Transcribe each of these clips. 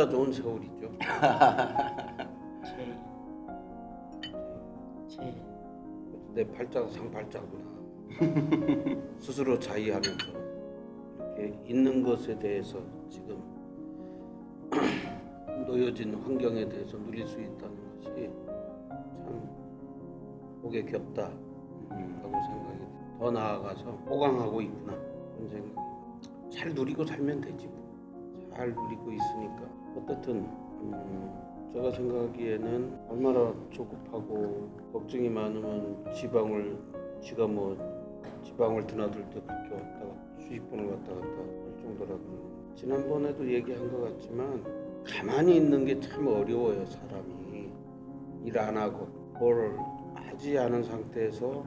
팔자 좋은 세월이죠. 제, 제, 내 팔자가 상팔자구나. 스스로 자의하면서 이렇게 있는 것에 대해서 지금 놓여진 환경에 대해서 누릴 수 있다는 것이 참 복에 겹다 라고 생각이 돼. 더 나아가서 호강하고 있구나. 그런 생각이. 잘 누리고 살면 되지 뭐. 잘 누리고 있으니까. 어떻든 음, 제가 생각하기에는 얼마나 조급하고 걱정이 많으면 지방을 지가 뭐 지방을 드나들 때 그렇게 왔다가 수십 번을 왔다 갔다 할 정도라면 지난번에도 얘기한 것 같지만 가만히 있는 게 참 어려워요 사람이. 일 안 하고 뭘 하지 않은 상태에서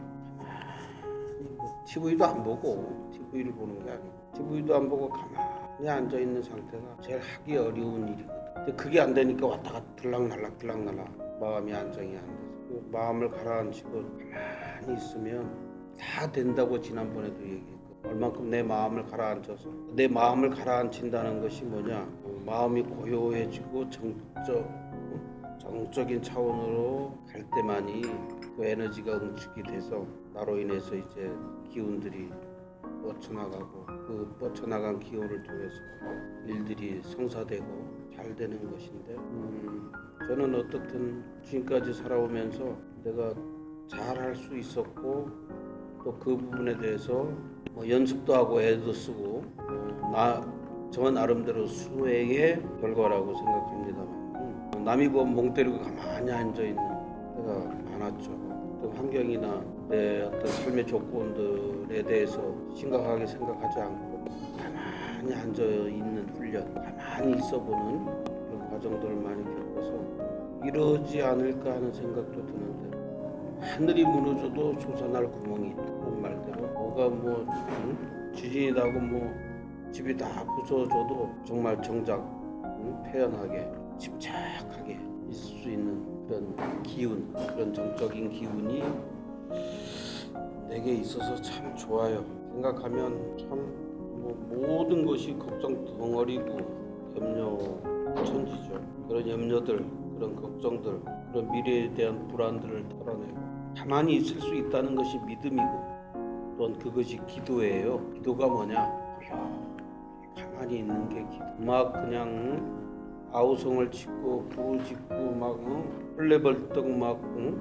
TV도 안 보고 TV를 보는 게 아니고 TV도 안 보고 가만히 앉아 있는 상태가 제일 하기 어려운 일이거든. 근데 그게 안 되니까 왔다 갔다 들락날락 들락날락 마음이 안정이 안 돼서. 그 마음을 가라앉히고 가만히 있으면 다 된다고 지난번에도 얘기했고 얼만큼 내 마음을 가라앉혀서. 내 마음을 가라앉힌다는 것이 뭐냐? 어, 마음이 고요해지고 정적 정적인 차원으로 갈 때만이 그 에너지가 응축이 돼서 나로 인해서 이제 기운들이 뻗쳐나가고 그 뻗쳐나간 기운을 통해서 일들이 성사되고 잘 되는 것인데 음, 저는 어떻든 지금까지 살아오면서 내가 잘 할 수 있었고 또 그 부분에 대해서 뭐 연습도 하고 애도 쓰고 어, 나저 나름대로 수행의 결과라고 생각합니다만. 음, 남이 보면 멍 때리고 가만히 앉아 있는 때가 많았죠. 어떤 환경이나 내 어떤 삶의 조건들에 대해서 심각하게 생각하지 않고 가만히 앉아 있는 훈련, 가만히 있어보는 그런 과정들을 많이 겪어서 이러지 않을까 하는 생각도 드는데 하늘이 무너져도 솟아날 구멍이 있다. 그런 말대로 뭐가 뭐 응? 지진이 나고 뭐 집이 다 부서져도 정말 정작 응? 태연하게 침착하게 있을 수 있는 그런 기운, 그런 정적인 기운이 내게 있어서 참 좋아요. 생각하면 참 뭐 모든 것이 걱정 덩어리고 염려 천지죠. 그런 염려들, 그런 걱정들, 그런 미래에 대한 불안들을 털어내고 가만히 있을 수 있다는 것이 믿음이고 또한 그것이 기도예요. 기도가 뭐냐? 가만히 있는 게 기도. 막 그냥 아우성을 짓고 부르짖고 막 응? 헐레벌떡 막 응?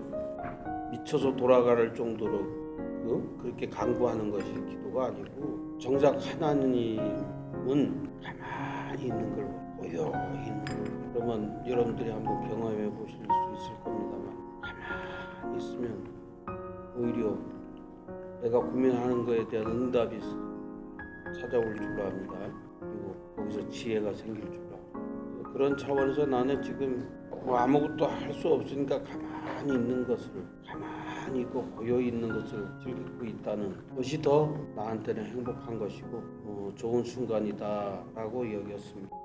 미쳐서 돌아갈 정도로 응? 그렇게 강구하는 것이 기도가 아니고 정작 하나님은 가만히 있는 걸 고요히 있는 걸 그러면 여러분들이 한번 경험해 보실 수 있을 겁니다만 가만히 있으면 오히려 내가 고민하는 것에 대한 응답이 찾아올 줄 압니다. 그리고 거기서 지혜가 생길 줄 압니다. 그런 차원에서 나는 지금 뭐 아무것도 할 수 없으니까 가만히 있는 것을 가만히 있고 고요히 있는 것을 즐기고 있다는 것이 더 나한테는 행복한 것이고 어, 좋은 순간이다라고 여겼습니다.